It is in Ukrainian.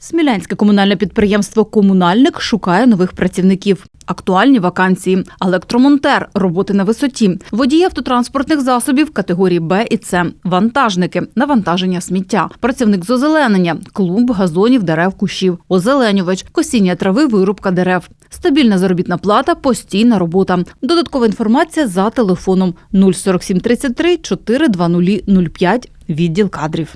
Смілянське комунальне підприємство Комунальник шукає нових працівників. Актуальні вакансії: електромонтер, роботи на висоті, водії автотранспортних засобів категорії Б і С, вантажники, навантаження сміття, працівник з озеленення, клумб, газонів, дерев, кущів, озеленювач, косіння трави, вирубка дерев. Стабільна заробітна плата, постійна робота. Додаткова інформація за телефоном. 04733 420 05, відділ кадрів.